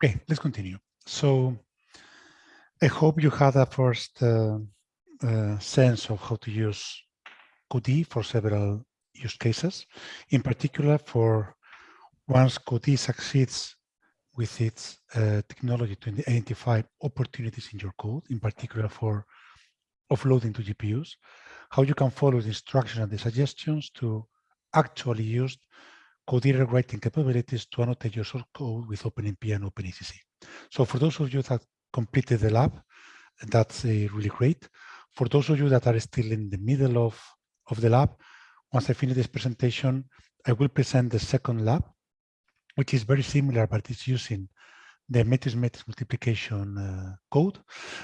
Okay, let's continue. So I hope you had a first uh, uh, sense of how to use Codee for several use cases, in particular for once Codee succeeds with its uh, technology to identify opportunities in your code, in particular for offloading to GPUs, how you can follow the instructions and the suggestions to actually use code writing capabilities to annotate your source code with OpenMP and OpenACC. So for those of you that completed the lab, that's uh, really great. For those of you that are still in the middle of, of the lab, once I finish this presentation, I will present the second lab, which is very similar, but it's using the matrix-matrix multiplication uh, code.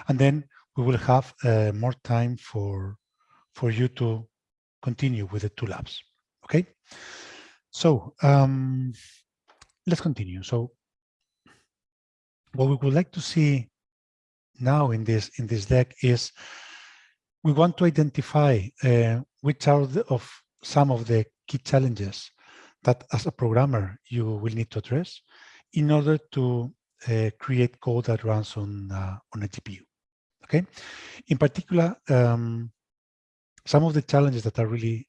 And then we will have uh, more time for, for you to continue with the two labs, okay? So um, let's continue. So what we would like to see now in this in this deck is we want to identify uh, which are the, of some of the key challenges that as a programmer you will need to address in order to uh, create code that runs on uh, on a GPU. Okay, in particular, um, some of the challenges that are really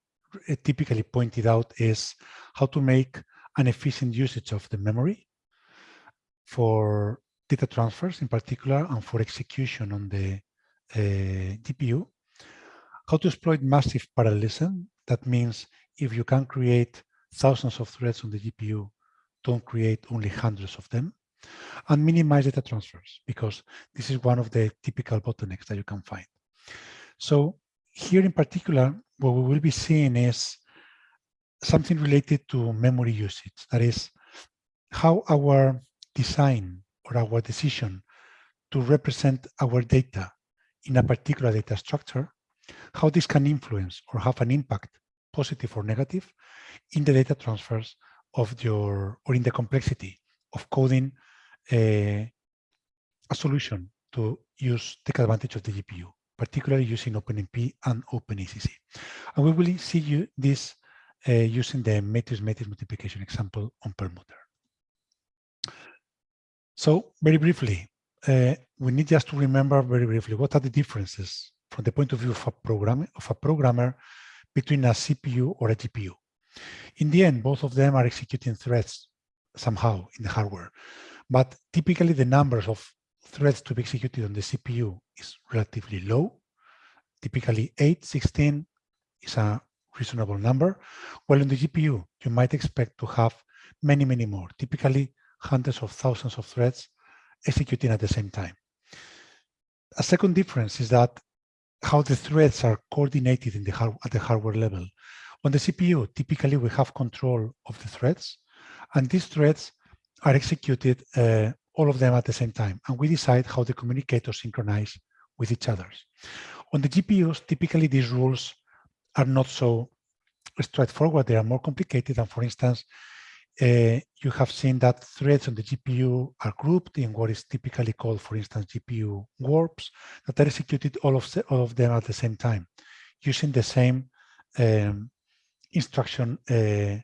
typically pointed out is how to make an efficient usage of the memory for data transfers in particular and for execution on the uh, GPU. How to exploit massive parallelism. That means if you can create thousands of threads on the GPU, don't create only hundreds of them. And minimize data transfers because this is one of the typical bottlenecks that you can find. So here in particular, what we will be seeing is something related to memory usage. That is how our design or our decision to represent our data in a particular data structure, how this can influence or have an impact, positive or negative, in the data transfers of your, or in the complexity of coding a, a solution to use, take advantage of the GPU particularly using OpenMP and OpenACC. And we will see you this uh, using the matrix-matrix multiplication example on Perlmutter. So very briefly, uh, we need just to remember very briefly what are the differences from the point of view of a program of a programmer between a CPU or a GPU. In the end, both of them are executing threads somehow in the hardware, but typically the numbers of threads to be executed on the CPU is relatively low. Typically 8, 16 is a reasonable number. While on the GPU, you might expect to have many, many more, typically hundreds of thousands of threads executing at the same time. A second difference is that how the threads are coordinated in the at the hardware level. On the CPU, typically we have control of the threads, and these threads are executed uh, all of them at the same time. And we decide how they communicate or synchronize with each other. On the GPUs, typically these rules are not so straightforward. They are more complicated. And for instance, uh, you have seen that threads on the GPU are grouped in what is typically called, for instance, GPU warps that are executed all of, all of them at the same time using the same um, instruction uh,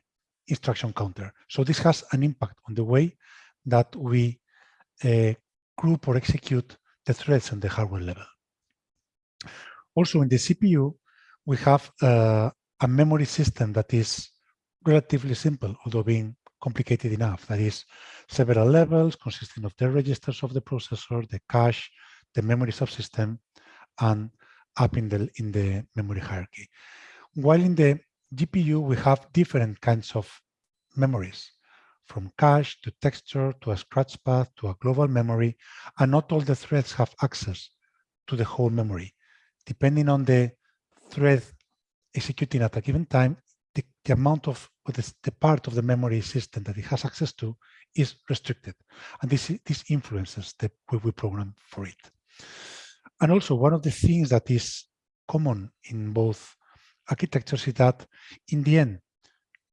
instruction counter. So this has an impact on the way that we uh, group or execute the threads on the hardware level. Also in the CPU, we have uh, a memory system that is relatively simple, although being complicated enough. That is several levels consisting of the registers of the processor, the cache, the memory subsystem, and up in the, in the memory hierarchy. While in the GPU, we have different kinds of memories from cache to texture to a scratchpad to a global memory, and not all the threads have access to the whole memory. Depending on the thread executing at a given time, the, the amount of the, the, part of the memory system that it has access to is restricted. And this, this influences the way we program for it. And also one of the things that is common in both architectures is that in the end,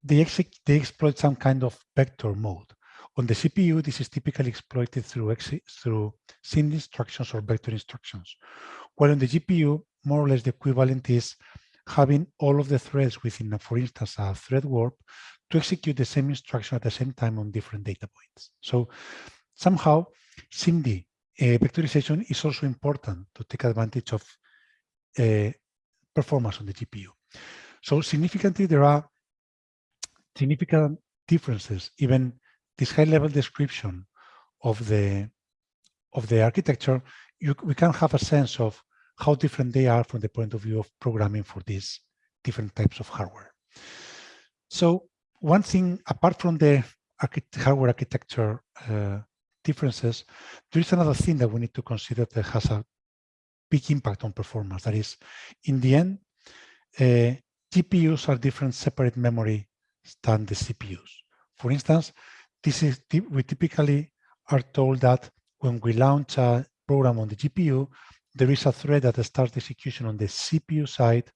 they, they exploit some kind of vector mode. On the CPU, this is typically exploited through, through instructions or vector instructions. While on the GPU, more or less the equivalent is having all of the threads within, a, for instance, a thread warp to execute the same instruction at the same time on different data points. So somehow SIMD uh, vectorization is also important to take advantage of uh, performance on the GPU. So significantly, there are significant differences, even this high level description of the of the architecture, you, we can have a sense of how different they are from the point of view of programming for these different types of hardware. So one thing, apart from the hardware architecture uh, differences, there is another thing that we need to consider that has a big impact on performance. That is, in the end, uh, GPUs are different separate memory than the CPUs. For instance, this is we typically are told that when we launch a program on the GPU, there is a thread that starts execution on the CPU side.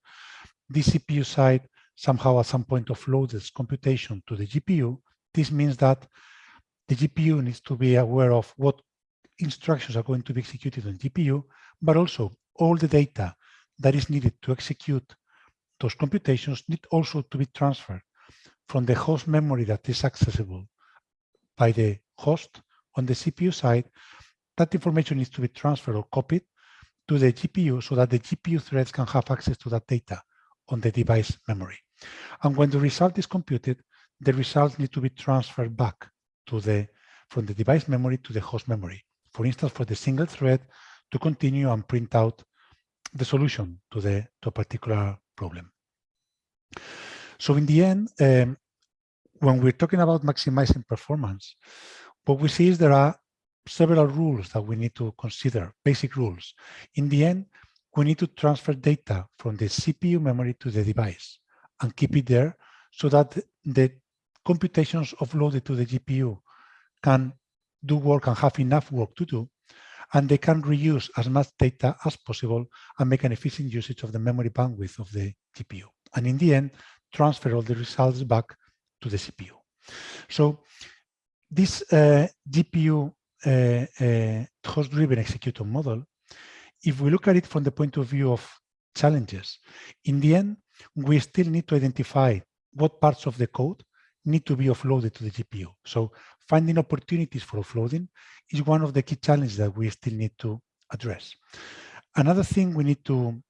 The CPU side somehow at some point offloads its computation to the GPU. This means that the GPU needs to be aware of what instructions are going to be executed on GPU, but also all the data that is needed to execute those computations need also to be transferred from the host memory that is accessible by the host on the CPU side. That information needs to be transferred or copied to the GPU so that the GPU threads can have access to that data on the device memory. And when the result is computed, the results need to be transferred back to the from the device memory to the host memory. For instance, for the single thread to continue and print out the solution to the to a particular problem. So in the end, um, when we're talking about maximizing performance, what we see is there are several rules that we need to consider, basic rules. In the end, we need to transfer data from the CPU memory to the device and keep it there so that the computations offloaded to the GPU can do work and have enough work to do, and they can reuse as much data as possible and make an efficient usage of the memory bandwidth of the GPU. And in the end, transfer all the results back to the CPU. So this uh, GPU uh, uh, host-driven executor model, if we look at it from the point of view of challenges, in the end, we still need to identify what parts of the code need to be offloaded to the GPU. So finding opportunities for offloading is one of the key challenges that we still need to address. Another thing we need to,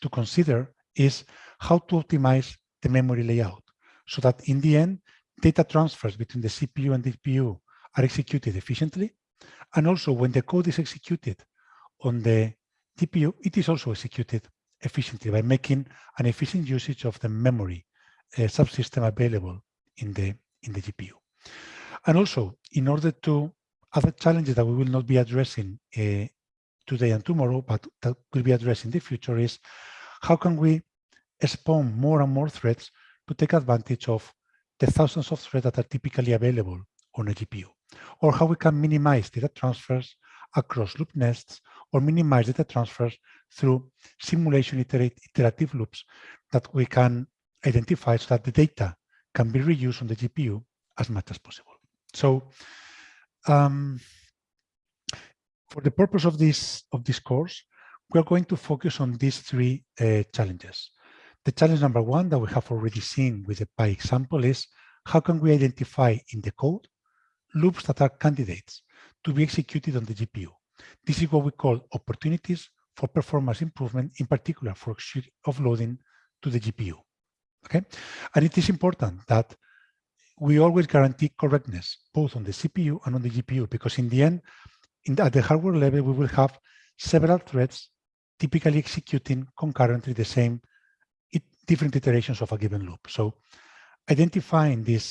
to consider is how to optimize the memory layout so that in the end, data transfers between the CPU and the GPU are executed efficiently. And also when the code is executed on the GPU, it is also executed efficiently by making an efficient usage of the memory uh, subsystem available in the in the GPU. And also, in order to other challenges that we will not be addressing uh, today and tomorrow, but that will be addressed in the future is how can we spawn more and more threads to take advantage of the thousands of threads that are typically available on a GPU, or how we can minimize data transfers across loop nests or minimize data transfers through simulation iterative loops that we can identify so that the data can be reused on the GPU as much as possible. So um, for the purpose of this of this course, we are going to focus on these three uh, challenges. The challenge number one that we have already seen with the Pi example is how can we identify in the code loops that are candidates to be executed on the GPU. This is what we call opportunities for performance improvement, in particular for offloading to the GPU. Okay, and it is important that we always guarantee correctness both on the CPU and on the GPU because in the end, in the, at the hardware level, we will have several threads typically executing concurrently the same different iterations of a given loop. So identifying these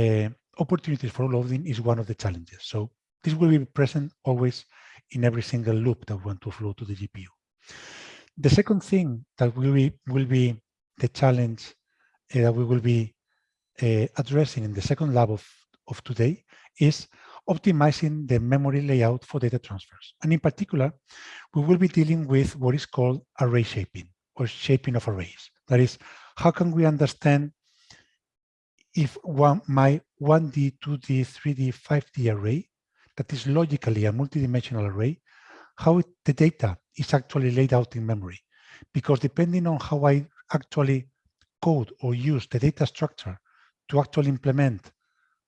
uh, opportunities for loading is one of the challenges. So this will be present always in every single loop that we want to flow to the GPU. The second thing that will be, will be the challenge uh, that we will be uh, addressing in the second lab of, of today is optimizing the memory layout for data transfers. And in particular, we will be dealing with what is called array shaping or shaping of arrays. That is, how can we understand if one, my 1D, 2D, 3D, 5D array that is logically a multidimensional array, how it, the data is actually laid out in memory. Because depending on how I actually code or use the data structure to actually implement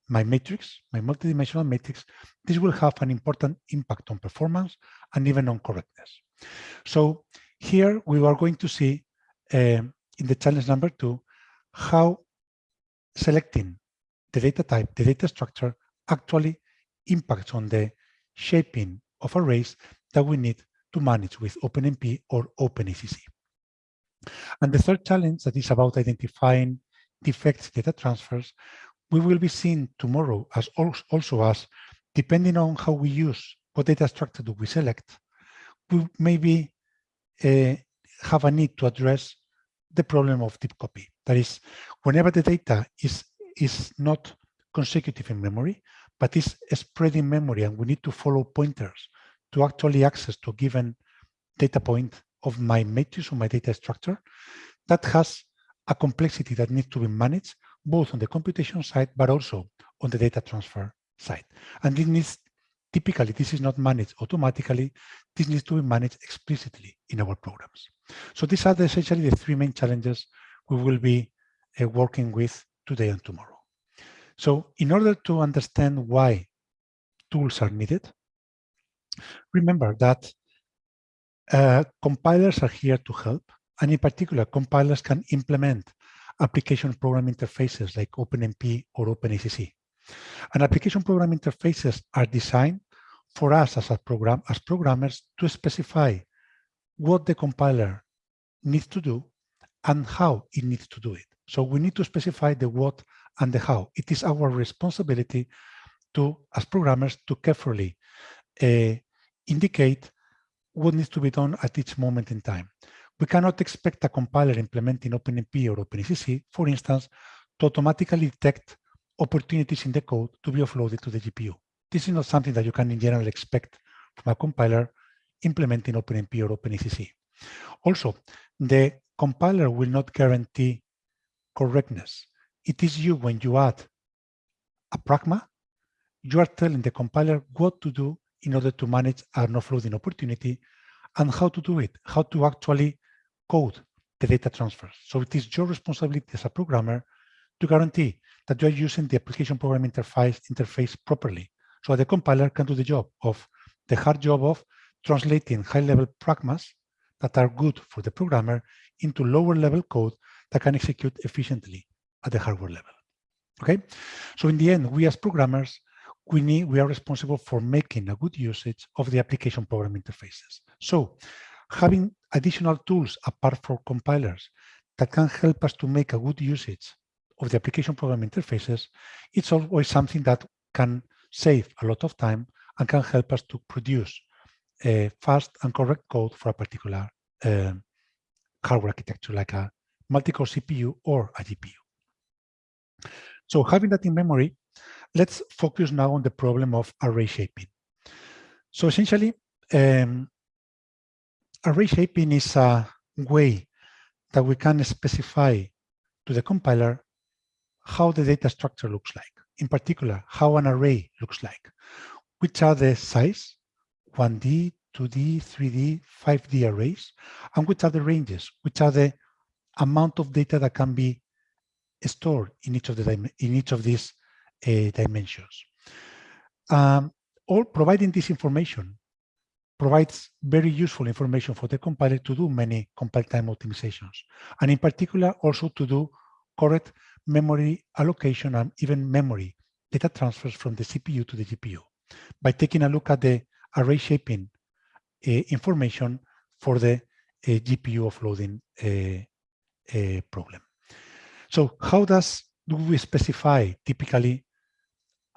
my matrix, my multidimensional matrix, this will have an important impact on performance and even on correctness. So here we are going to see um, in the challenge number two, how selecting the data type, the data structure actually impacts on the shaping of arrays that we need to manage with OpenMP or OpenACC. And the third challenge that is about identifying defects data transfers, we will be seeing tomorrow as also as, depending on how we use, what data structure do we select, we maybe uh, have a need to address the problem of deep copy. That is, whenever the data is, is not consecutive in memory, but is spread in memory and we need to follow pointers to actually access to a given data point of my matrix or my data structure, that has a complexity that needs to be managed both on the computation side, but also on the data transfer side. And this needs, typically, this is not managed automatically. This needs to be managed explicitly in our programs. So these are essentially the three main challenges we will be uh, working with today and tomorrow. So in order to understand why tools are needed, remember that uh, compilers are here to help. And in particular, compilers can implement application program interfaces like OpenMP or OpenACC. And application program interfaces are designed for us as a program as programmers to specify what the compiler needs to do and how it needs to do it. So we need to specify the what and the how. It is our responsibility to, as programmers, to carefully uh, indicate what needs to be done at each moment in time. We cannot expect a compiler implementing OpenMP or OpenACC, for instance, to automatically detect opportunities in the code to be offloaded to the GPU. This is not something that you can in general expect from a compiler implementing OpenMP or OpenACC. Also, the compiler will not guarantee correctness. It is you when you add a pragma, you are telling the compiler what to do in order to manage an offloading opportunity and how to do it, how to actually code the data transfers. So it is your responsibility as a programmer to guarantee that you are using the application program interface, interface properly so the compiler can do the job of the hard job of translating high-level pragmas that are good for the programmer into lower-level code that can execute efficiently at the hardware level. Okay, so in the end, we as programmers we need we are responsible for making a good usage of the application program interfaces. So having additional tools apart from compilers that can help us to make a good usage of the application program interfaces, it's always something that can save a lot of time and can help us to produce a fast and correct code for a particular uh, hardware architecture like a multi-core CPU or a GPU. So having that in memory Let's focus now on the problem of array shaping. So essentially, um, array shaping is a way that we can specify to the compiler how the data structure looks like. In particular, how an array looks like. Which are the size, 1D, 2D, 3D, 5D arrays, and which are the ranges, which are the amount of data that can be stored in each of the in each of these uh, dimensions. Um, all providing this information provides very useful information for the compiler to do many compile time optimizations, and in particular also to do correct memory allocation and even memory data transfers from the CPU to the GPU by taking a look at the array shaping uh, information for the uh, GPU offloading uh, uh, problem. So how does do we specify typically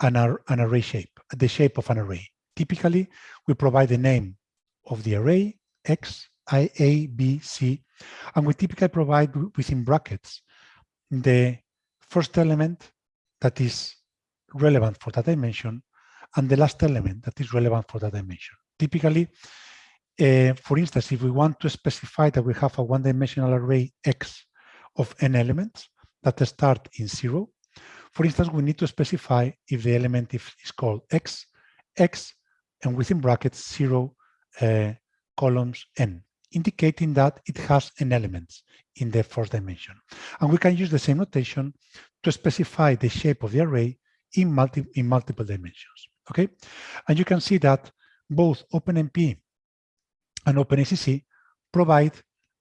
an, an array shape, the shape of an array. Typically, we provide the name of the array, X, I, A, B, C, and we typically provide within brackets the first element that is relevant for that dimension and the last element that is relevant for that dimension. Typically, uh, for instance, if we want to specify that we have a one-dimensional array X of n elements that start in zero, for instance, we need to specify if the element is called x, x, and within brackets zero uh, columns n, indicating that it has n elements in the first dimension. And we can use the same notation to specify the shape of the array in, multi, in multiple dimensions. Okay, and you can see that both OpenMP and OpenACC provide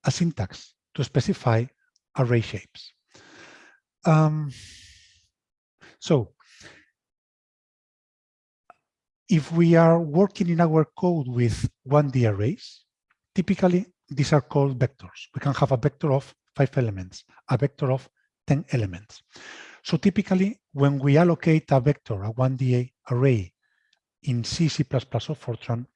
a syntax to specify array shapes. Um, so if we are working in our code with 1D arrays, typically these are called vectors. We can have a vector of five elements, a vector of 10 elements. So typically, when we allocate a vector, a 1D array in C, C++ or Fortran,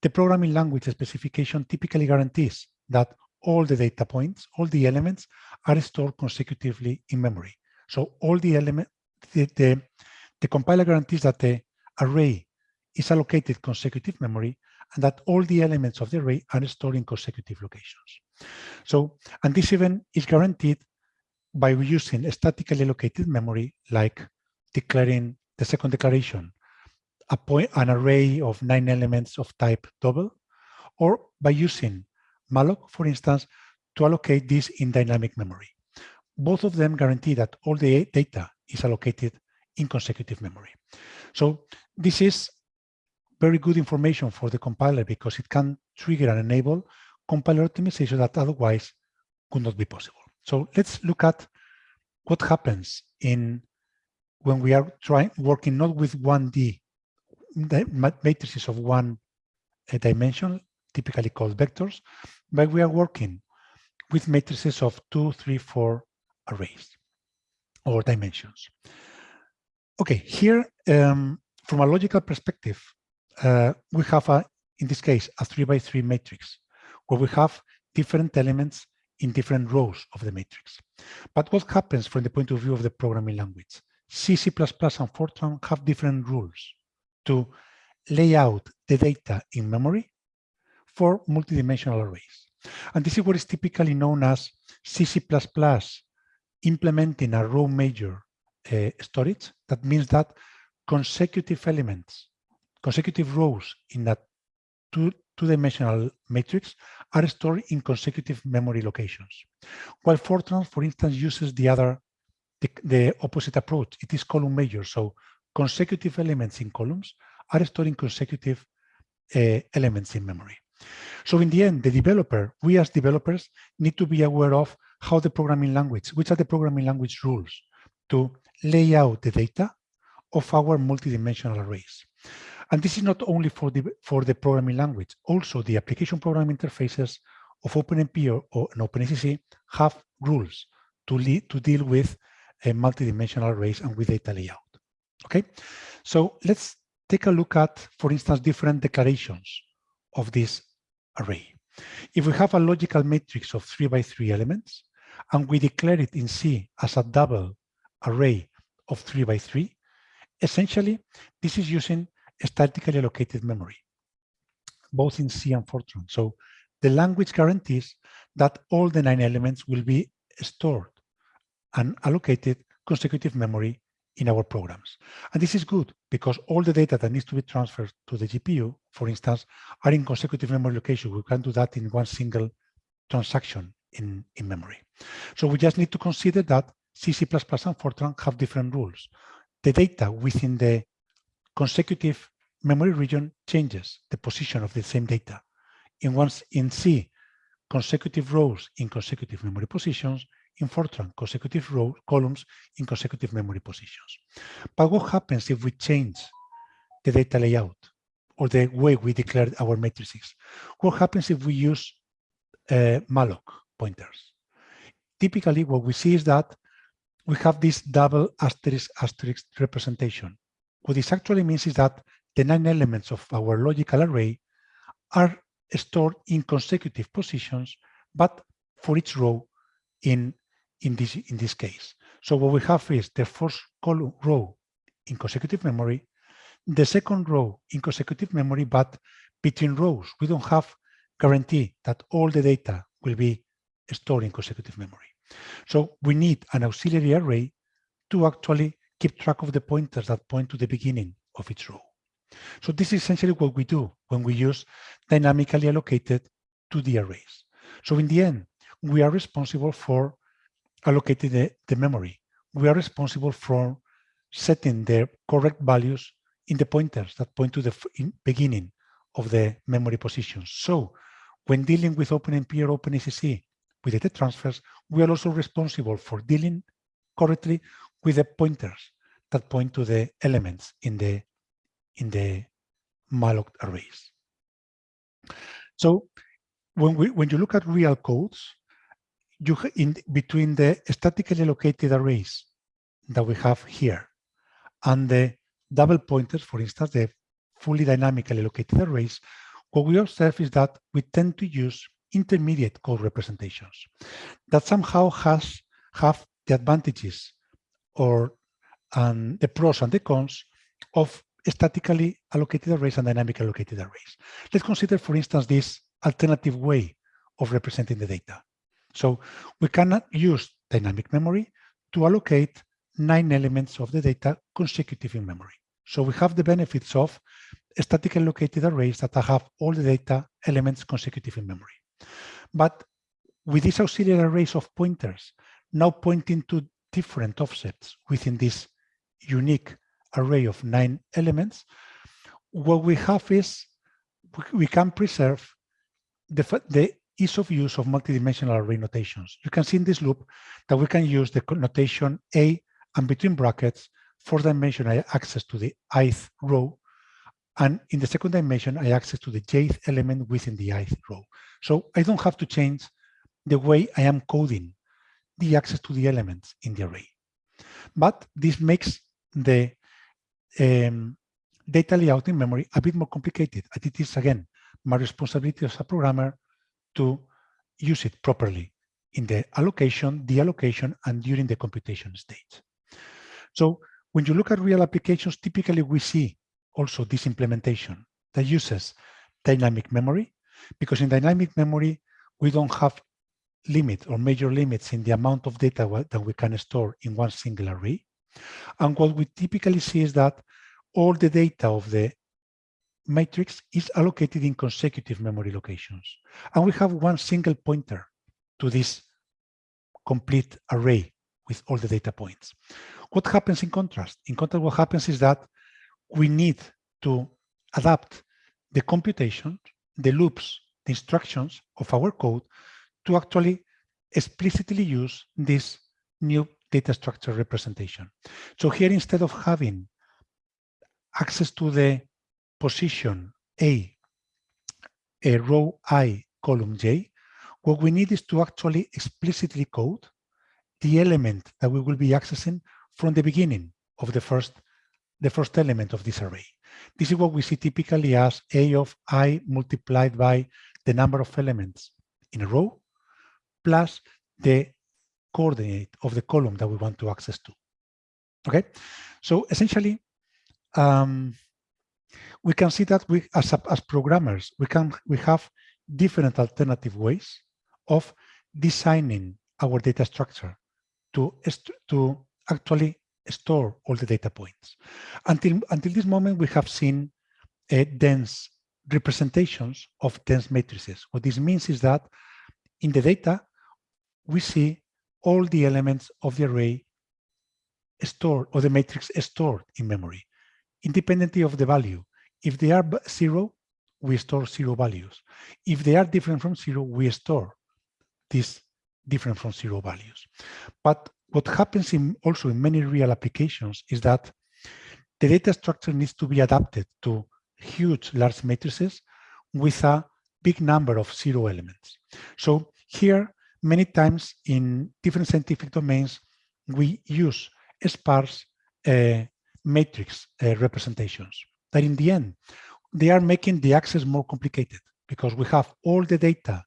the programming language specification typically guarantees that all the data points, all the elements are stored consecutively in memory. So all the element, the, the, the compiler guarantees that the array is allocated consecutive memory and that all the elements of the array are stored in consecutive locations. So, and this even is guaranteed by using statically allocated memory, like declaring the second declaration, a point, an array of nine elements of type double, or by using malloc, for instance, to allocate this in dynamic memory. Both of them guarantee that all the data is allocated in consecutive memory. So this is very good information for the compiler because it can trigger and enable compiler optimization that otherwise could not be possible. So let's look at what happens in when we are trying working not with 1D matrices of one uh, dimension, typically called vectors, but we are working with matrices of two, three, four arrays or dimensions. Okay, here, um, from a logical perspective, uh, we have, a, in this case, a three by three matrix where we have different elements in different rows of the matrix. But what happens from the point of view of the programming language? C, C++ and Fortran have different rules to lay out the data in memory for multidimensional arrays. And this is what is typically known as C, C++ implementing a row major uh, storage. That means that consecutive elements, consecutive rows in that two, two-dimensional matrix are stored in consecutive memory locations. While Fortran, for instance, uses the other, the, the opposite approach. It is column major, so consecutive elements in columns are stored in consecutive uh, elements in memory. So in the end, the developer, we as developers need to be aware of how the programming language, which are the programming language rules to lay out the data of our multidimensional arrays. And this is not only for the, for the programming language, also the application programming interfaces of OpenMP or, or OpenACC have rules to, lead, to deal with a multidimensional arrays and with data layout. Okay, so let's take a look at, for instance, different declarations of this array. If we have a logical matrix of three by three elements, and we declare it in C as a double array of three by three, essentially, this is using statically allocated memory, both in C and Fortran. So the language guarantees that all the nine elements will be stored and allocated consecutive memory in our programs. And this is good because all the data that needs to be transferred to the GPU, for instance, are in consecutive memory location. We can do that in one single transaction in, in memory. So we just need to consider that C, C++ and Fortran have different rules. The data within the consecutive memory region changes the position of the same data. In once in C, consecutive rows in consecutive memory positions, in Fortran consecutive row columns in consecutive memory positions. But what happens if we change the data layout or the way we declare our matrices? What happens if we use uh, malloc pointers? Typically, what we see is that we have this double asterisk asterisk representation. What this actually means is that the nine elements of our logical array are stored in consecutive positions, but for each row in in this, in this case. So what we have is the first column row in consecutive memory, the second row in consecutive memory, but between rows, we don't have guarantee that all the data will be stored in consecutive memory. So we need an auxiliary array to actually keep track of the pointers that point to the beginning of each row. So this is essentially what we do when we use dynamically allocated 2D arrays. So in the end, we are responsible for allocating the, the memory. We are responsible for setting the correct values in the pointers that point to the beginning of the memory positions. So when dealing with OpenMP or OpenACC with data transfers, we are also responsible for dealing correctly with the pointers that point to the elements in the in the malloc arrays. So when we when you look at real codes, you in between the statically located arrays that we have here and the double pointers, for instance, the fully dynamically located arrays, what we observe is that we tend to use intermediate code representations that somehow has have the advantages or the pros and the cons of statically allocated arrays and dynamically allocated arrays. Let's consider, for instance, this alternative way of representing the data. So we cannot use dynamic memory to allocate nine elements of the data consecutive in memory. So we have the benefits of statically allocated arrays that have all the data elements consecutive in memory. But with these auxiliary arrays of pointers now pointing to different offsets within this unique array of nine elements, what we have is we can preserve the, the ease of use of multidimensional array notations. You can see in this loop that we can use the notation A and between brackets, fourth dimension, I access to the ith row. And in the second dimension, I access to the jth element within the ith row. So I don't have to change the way I am coding the access to the elements in the array. But this makes the um, data layout in memory a bit more complicated. And it is, again, my responsibility as a programmer to use it properly in the allocation, the allocation, and during the computation stage. So when you look at real applications, typically we see also this implementation that uses dynamic memory, because in dynamic memory, we don't have limit or major limits in the amount of data that we can store in one single array. And what we typically see is that all the data of the matrix is allocated in consecutive memory locations. And we have one single pointer to this complete array with all the data points. What happens in contrast? In contrast, what happens is that we need to adapt the computation, the loops, the instructions of our code to actually explicitly use this new data structure representation. So here, instead of having access to the position A, a row I, column J, what we need is to actually explicitly code the element that we will be accessing from the beginning of the first, the first element of this array. This is what we see typically as A of I multiplied by the number of elements in a row plus the coordinate of the column that we want to access to. Okay, so essentially, um, we can see that we, as, as programmers, we can we have different alternative ways of designing our data structure to to actually store all the data points. Until until this moment, we have seen a dense representations of dense matrices. What this means is that in the data, we see all the elements of the array stored or the matrix stored in memory, independently of the value. If they are zero, we store zero values. If they are different from zero, we store these different from zero values. But what happens in also in many real applications is that the data structure needs to be adapted to huge large matrices with a big number of zero elements. So here many times in different scientific domains, we use sparse uh, matrix uh, representations that in the end, they are making the access more complicated because we have all the data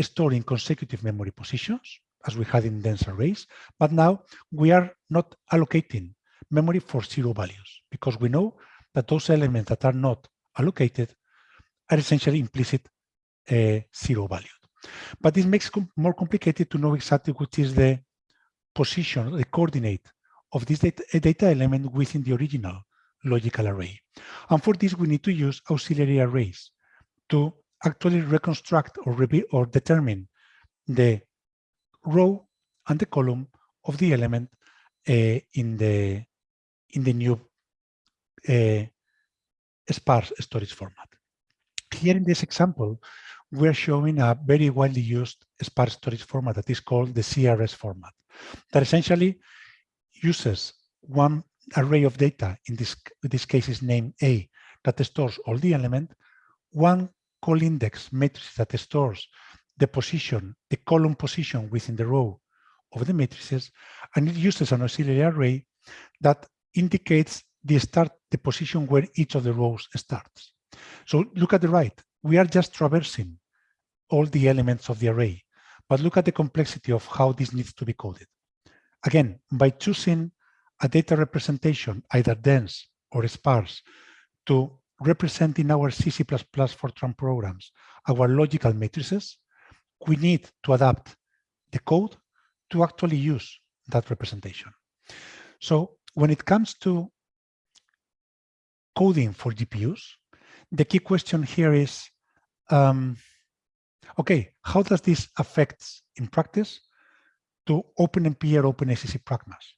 stored in consecutive memory positions as we had in dense arrays, but now we are not allocating memory for zero values because we know that those elements that are not allocated are essentially implicit uh, zero value. But this makes it more complicated to know exactly which is the position, the coordinate of this data, data element within the original logical array. And for this, we need to use auxiliary arrays to actually reconstruct or, or determine the row and the column of the element uh, in the in the new uh, sparse storage format. Here in this example, we're showing a very widely used sparse storage format that is called the CRS format that essentially uses one array of data, in this, this case is named A, that stores all the element, one call index matrix that stores the position, the column position within the row of the matrices, and it uses an auxiliary array that indicates the start, the position where each of the rows starts. So look at the right, we are just traversing all the elements of the array, but look at the complexity of how this needs to be coded. Again, by choosing a data representation, either dense or sparse, to represent in our C, C++ Fortran programs our logical matrices, we need to adapt the code to actually use that representation. So when it comes to coding for GPUs, the key question here is, um, okay, how does this affect in practice to OpenMP or OpenACC pragmas?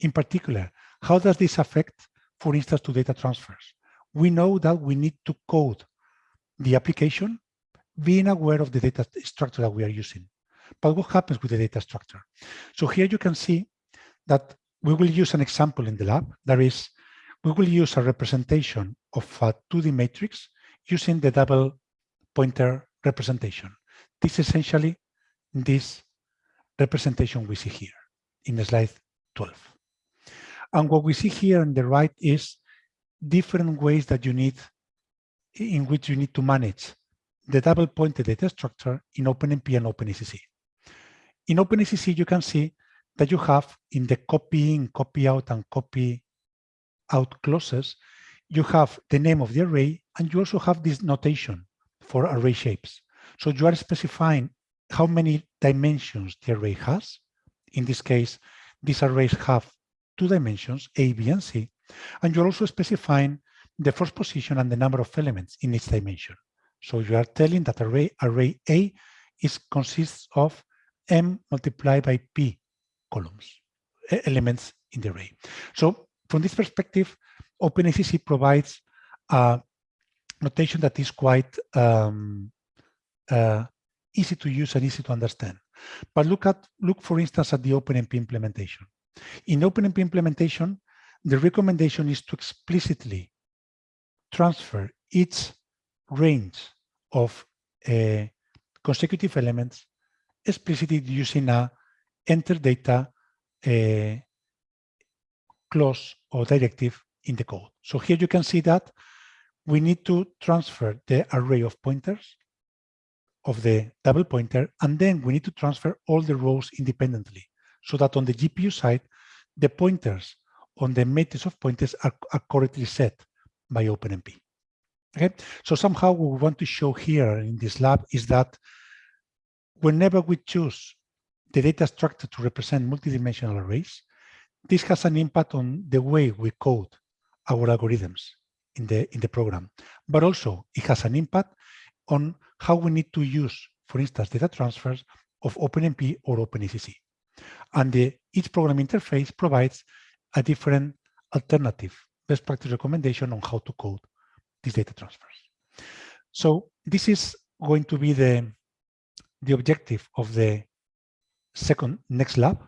In particular, how does this affect, for instance, to data transfers? We know that we need to code the application being aware of the data structure that we are using. But what happens with the data structure? So here you can see that we will use an example in the lab. That is, we will use a representation of a 2D matrix using the double pointer representation. This is essentially this representation we see here in slide 12. And what we see here on the right is different ways that you need, in which you need to manage the double pointed data structure in OpenMP and OpenACC. In OpenACC, you can see that you have in the copy in, copy out, and copy out clauses, you have the name of the array, and you also have this notation for array shapes. So you are specifying how many dimensions the array has. In this case, these arrays have two dimensions, A, B, and C, and you're also specifying the first position and the number of elements in each dimension. So you are telling that array, array A is consists of M multiplied by P columns, elements in the array. So from this perspective, OpenACC provides a notation that is quite um, uh, easy to use and easy to understand. But look at look for instance at the OpenMP implementation. In OpenMP implementation, the recommendation is to explicitly transfer each range of uh, consecutive elements explicitly using a enter data uh, clause or directive in the code. So here you can see that we need to transfer the array of pointers of the double pointer, and then we need to transfer all the rows independently so that on the GPU side, the pointers on the matrix of pointers are, are correctly set by OpenMP. Okay, so somehow what we want to show here in this lab is that whenever we choose the data structure to represent multidimensional arrays, this has an impact on the way we code our algorithms in the in the program, but also it has an impact on how we need to use, for instance, data transfers of OpenMP or OpenACC. And the, each program interface provides a different alternative best practice recommendation on how to code these data transfers. So this is going to be the, the objective of the second next lab